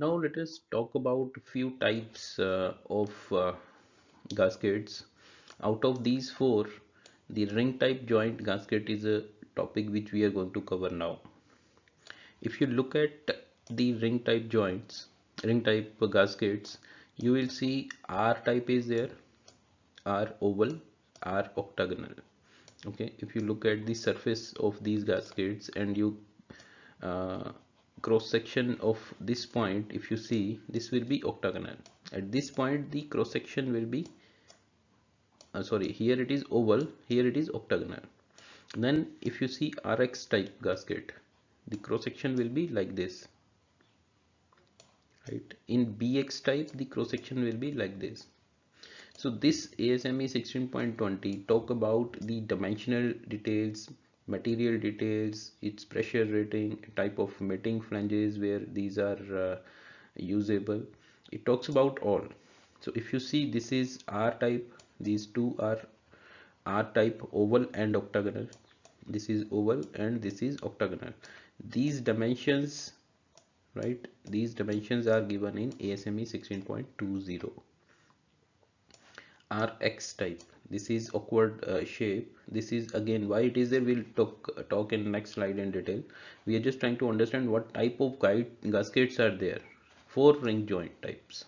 Now let us talk about a few types uh, of uh, gaskets. Out of these four, the ring type joint gasket is a topic which we are going to cover now. If you look at the ring type joints, ring type gaskets, you will see R type is there, R oval, R octagonal. Okay, if you look at the surface of these gaskets and you uh, cross section of this point if you see this will be octagonal. At this point the cross section will be uh, sorry here it is oval here it is octagonal. Then if you see rx type gasket the cross section will be like this. Right? In bx type the cross section will be like this. So this ASME 16.20 talk about the dimensional details material details its pressure rating type of mating flanges where these are uh, usable. It talks about all. So if you see this is r type these two are r type oval and octagonal. This is oval and this is octagonal. These dimensions right these dimensions are given in ASME 16.20 rx type this is awkward uh, shape. This is again why it is there we'll talk talk in next slide in detail. We are just trying to understand what type of guide gaskets are there four ring joint types.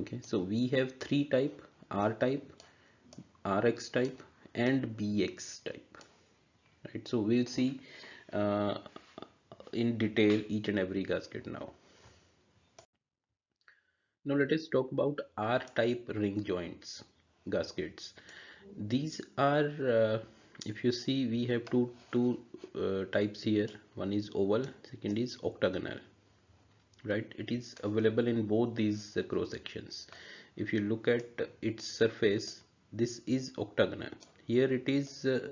Okay so we have three type r type rx type and bx type. Right so we'll see uh, in detail each and every gasket now. Now let us talk about R-type ring joints gaskets. These are, uh, if you see, we have two two uh, types here. One is oval, second is octagonal. Right? It is available in both these uh, cross sections. If you look at its surface, this is octagonal. Here it is uh,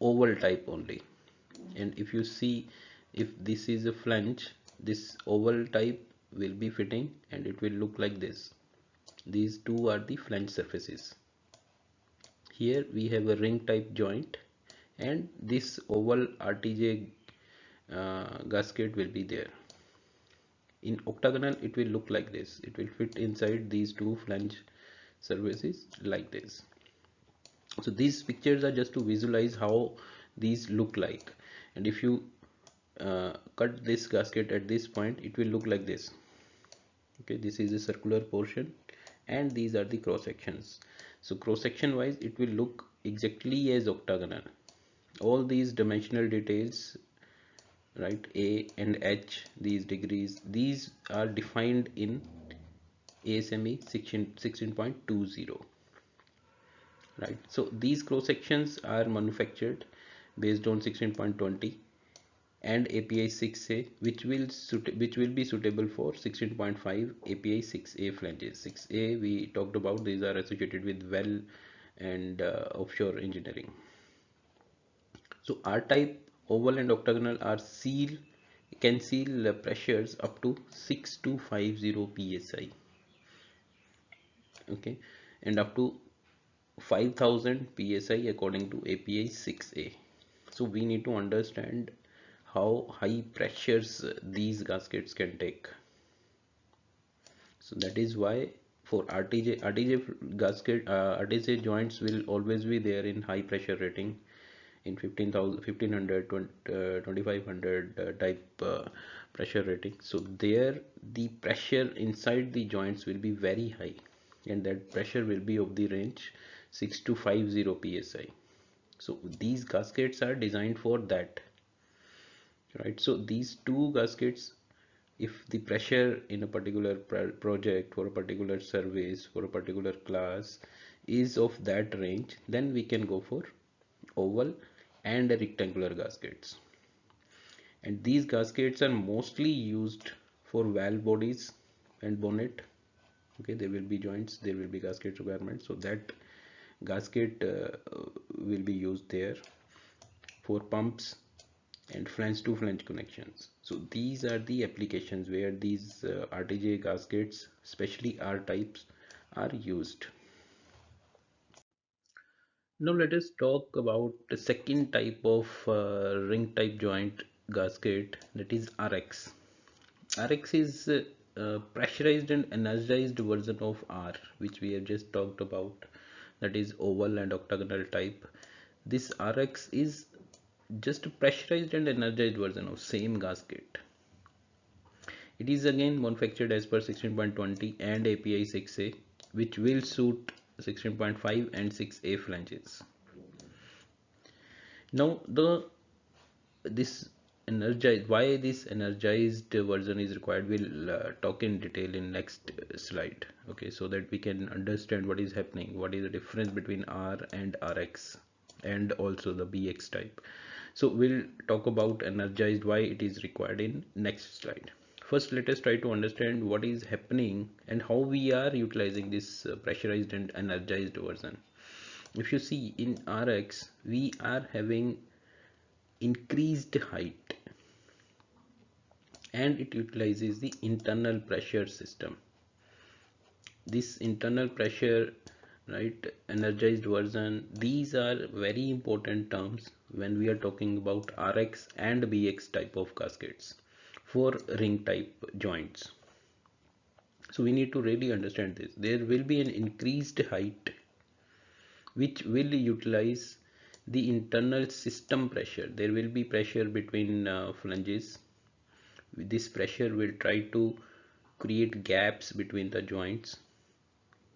oval type only. And if you see, if this is a flange, this oval type will be fitting and it will look like this these two are the flange surfaces. Here we have a ring type joint and this oval RTJ uh, gasket will be there. In octagonal it will look like this. It will fit inside these two flange surfaces like this. So these pictures are just to visualize how these look like. And if you uh, cut this gasket at this point it will look like this. Okay this is a circular portion and these are the cross sections. So cross section wise it will look exactly as octagonal. All these dimensional details right a and h these degrees these are defined in ASME 16.20 right. So these cross sections are manufactured based on 16.20 and API 6A which will which will be suitable for 16.5 API 6A flanges. 6A we talked about these are associated with well and uh, offshore engineering. So R type oval and octagonal are seal can seal pressures up to 6250 psi okay? And up to 5000 psi according to API 6A so we need to understand how high pressures these gaskets can take. So that is why for RTJ RTJ gasket uh, RTJ joints will always be there in high pressure rating in 15,000 1500 20, uh, 2500 uh, type uh, pressure rating. So there the pressure inside the joints will be very high and that pressure will be of the range 6 to 50 psi so these gaskets are designed for that right? So these two gaskets if the pressure in a particular project for a particular service for a particular class is of that range then we can go for oval and rectangular gaskets. And these gaskets are mostly used for valve bodies and bonnet. Okay there will be joints there will be gasket requirements. So that gasket uh, will be used there for pumps and flange to flange connections. So these are the applications where these uh, RTJ gaskets especially R types are used. Now let us talk about the second type of uh, ring type joint gasket that is RX Rx is a pressurized and energized version of R which we have just talked about. That is oval and octagonal type. This Rx is just a pressurized and energized version of same gasket it is again manufactured as per 16.20 and API 6A which will suit 16.5 and 6A flanges. Now the this energized why this energized version is required we'll uh, talk in detail in next slide. Okay so that we can understand what is happening what is the difference between r and rx and also the bx type. So we'll talk about energized why it is required in next slide. First let us try to understand what is happening and how we are utilizing this uh, pressurized and energized version. If you see in rx we are having increased height and it utilizes the internal pressure system. This internal pressure right energized version. These are very important terms when we are talking about rx and bx type of gaskets for ring type joints. So we need to really understand this. There will be an increased height which will utilize the internal system pressure. There will be pressure between uh, flanges. This pressure will try to create gaps between the joints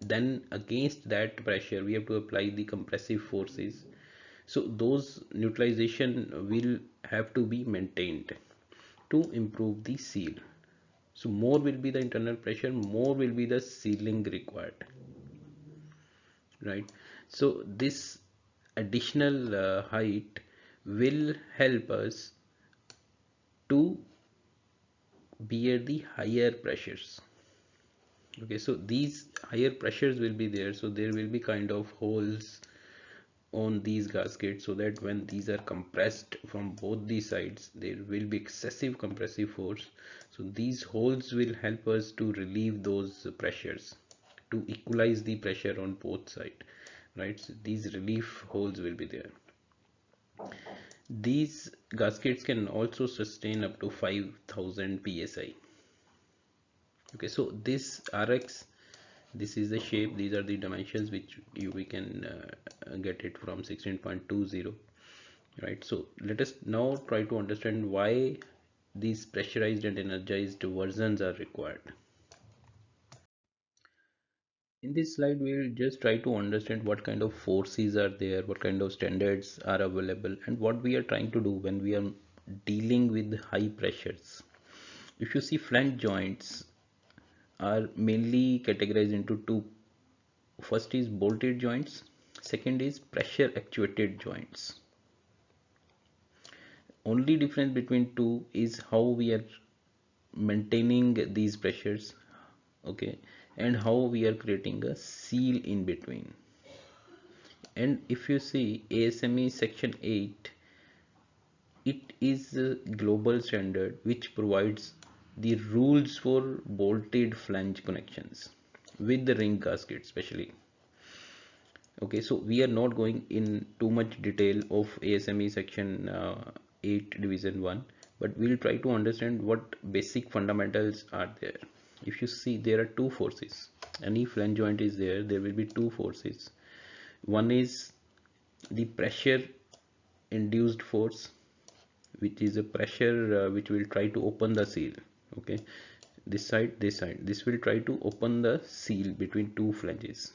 then against that pressure we have to apply the compressive forces. So those neutralization will have to be maintained to improve the seal. So more will be the internal pressure more will be the sealing required. Right? So this additional uh, height will help us to bear the higher pressures okay so these higher pressures will be there so there will be kind of holes on these gaskets so that when these are compressed from both the sides there will be excessive compressive force. So these holes will help us to relieve those pressures to equalize the pressure on both sides right? So these relief holes will be there. These gaskets can also sustain up to 5000 psi okay so this rx this is the shape. These are the dimensions which you we can uh, get it from 16.20 right? So let us now try to understand why these pressurized and energized versions are required. In this slide we'll just try to understand what kind of forces are there what kind of standards are available and what we are trying to do when we are dealing with high pressures. If you see flange joints are mainly categorized into two. First is bolted joints second is pressure actuated joints. Only difference between two is how we are maintaining these pressures okay and how we are creating a seal in between. And if you see ASME section 8 it is a global standard which provides the rules for bolted flange connections with the ring gasket especially. Okay so we are not going in too much detail of ASME section uh, 8 division 1 but we'll try to understand what basic fundamentals are there. If you see there are two forces. Any flange joint is there there will be two forces. One is the pressure induced force which is a pressure uh, which will try to open the seal okay. This side this side. This will try to open the seal between two flanges.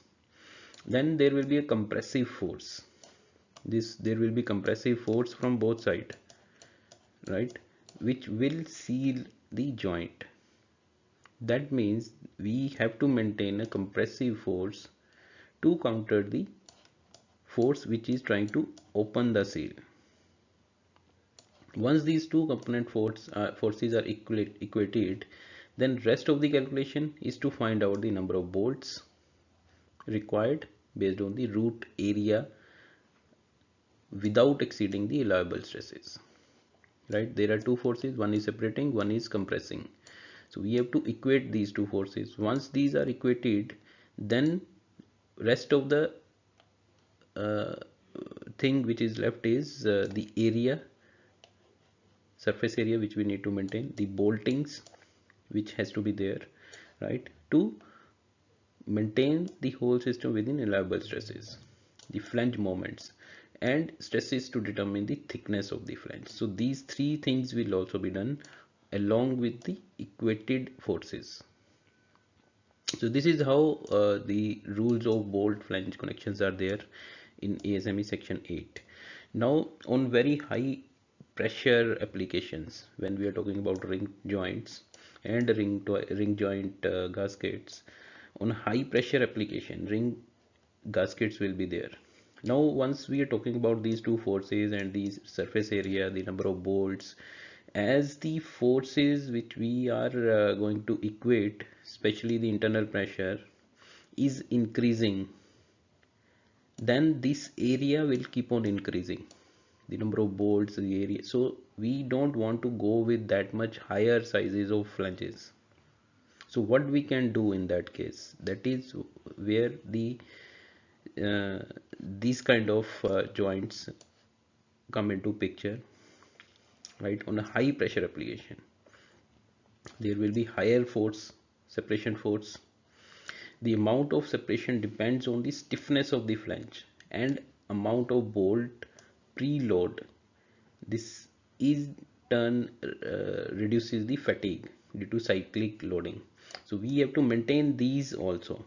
Then there will be a compressive force. This there will be compressive force from both side right which will seal the joint. That means we have to maintain a compressive force to counter the force which is trying to open the seal once these two component uh, forces are equated then rest of the calculation is to find out the number of bolts required based on the root area without exceeding the allowable stresses. Right? There are two forces. One is separating one is compressing. So we have to equate these two forces. Once these are equated then rest of the uh, thing which is left is uh, the area surface area which we need to maintain the boltings which has to be there right? To maintain the whole system within allowable stresses the flange moments and stresses to determine the thickness of the flange. So these three things will also be done along with the equated forces. So this is how uh, the rules of bolt flange connections are there in ASME section 8 now on very high pressure applications when we are talking about ring joints and ring ring joint uh, gaskets. On high pressure application ring gaskets will be there. Now once we are talking about these two forces and these surface area the number of bolts as the forces which we are uh, going to equate especially the internal pressure is increasing then this area will keep on increasing the number of bolts the area. So we don't want to go with that much higher sizes of flanges. So what we can do in that case that is where the uh, these kind of uh, joints come into picture right? On a high pressure application there will be higher force separation force. The amount of separation depends on the stiffness of the flange and amount of bolt preload this is turn uh, reduces the fatigue due to cyclic loading. So we have to maintain these also.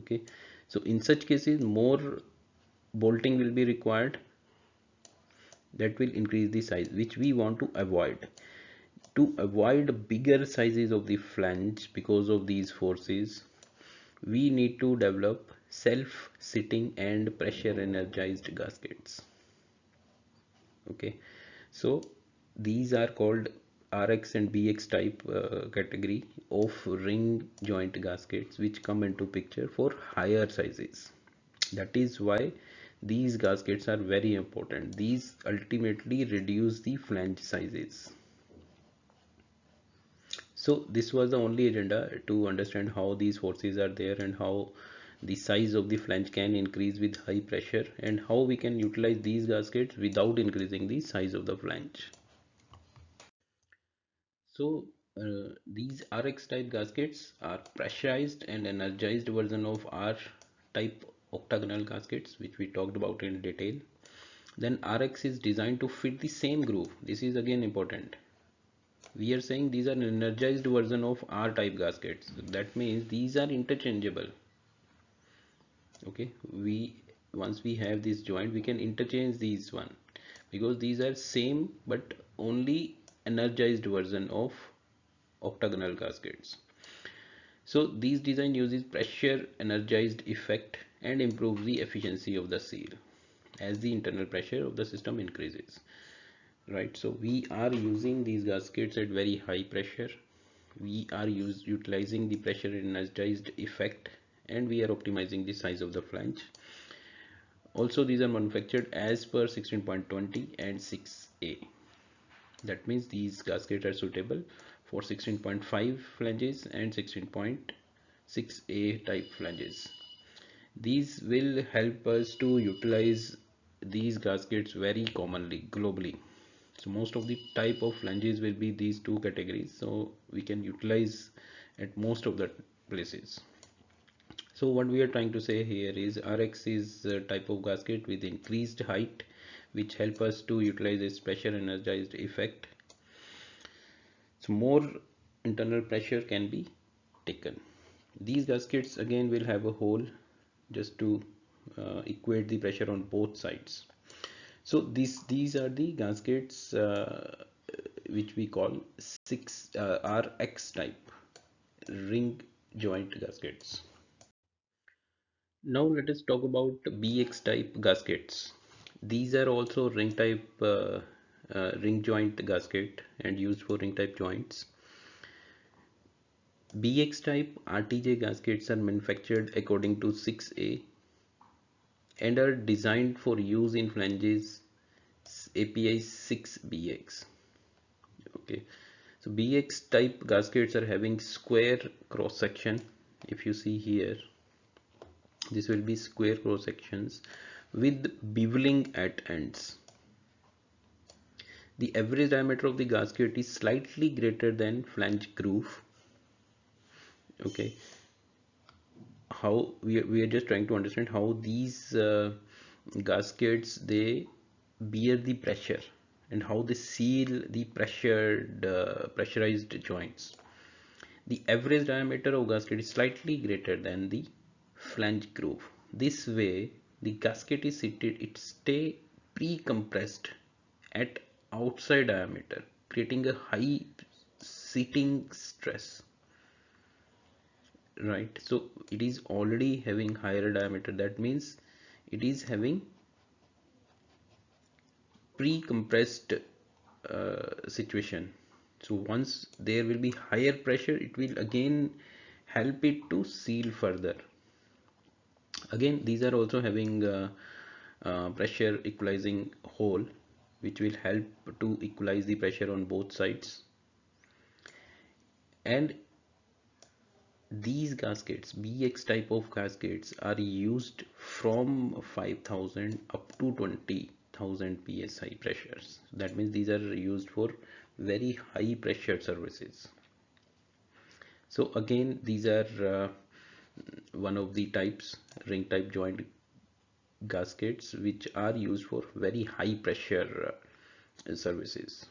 Okay. So in such cases more bolting will be required. That will increase the size which we want to avoid. To avoid bigger sizes of the flange because of these forces we need to develop self sitting and pressure energized gaskets. Okay? So these are called RX and BX type uh, category of ring joint gaskets which come into picture for higher sizes. That is why these gaskets are very important. These ultimately reduce the flange sizes so this was the only agenda to understand how these forces are there and how the size of the flange can increase with high pressure and how we can utilize these gaskets without increasing the size of the flange. So uh, these RX type gaskets are pressurized and energized version of R type octagonal gaskets which we talked about in detail. Then RX is designed to fit the same groove. This is again important we are saying these are energized version of R type gaskets. That means these are interchangeable. Okay we once we have this joint we can interchange these one. Because these are same but only energized version of octagonal gaskets. So these design uses pressure energized effect and improves the efficiency of the seal. As the internal pressure of the system increases right so we are using these gaskets at very high pressure. We are use, utilizing the pressure energized effect and we are optimizing the size of the flange. Also these are manufactured as per 16.20 and 6a that means these gaskets are suitable for 16.5 flanges and 16.6a type flanges. These will help us to utilize these gaskets very commonly globally so most of the type of flanges will be these two categories. So we can utilize at most of the places. So what we are trying to say here is RX is a type of gasket with increased height which help us to utilize this pressure energized effect. So more internal pressure can be taken. These gaskets again will have a hole just to uh, equate the pressure on both sides so these these are the gaskets uh, which we call 6 uh, RX type ring joint gaskets. Now let us talk about BX type gaskets. These are also ring type uh, uh, ring joint gasket and used for ring type joints. BX type RTJ gaskets are manufactured according to 6A and are designed for use in flanges API 6BX okay. So BX type gaskets are having square cross section. If you see here this will be square cross sections with beveling at ends. The average diameter of the gasket is slightly greater than flange groove. Okay how we are, we are just trying to understand how these uh, gaskets they bear the pressure and how they seal the pressured uh, pressurized joints. The average diameter of gasket is slightly greater than the flange groove. This way the gasket is seated it stay pre-compressed at outside diameter creating a high seating stress right. So it is already having higher diameter. That means it is having pre-compressed uh, situation. So once there will be higher pressure it will again help it to seal further. Again these are also having uh, uh, pressure equalizing hole which will help to equalize the pressure on both sides. And these gaskets bx type of gaskets are used from 5000 up to 20000 psi pressures. That means these are used for very high pressure services. So again these are uh, one of the types ring type joint gaskets which are used for very high pressure uh, services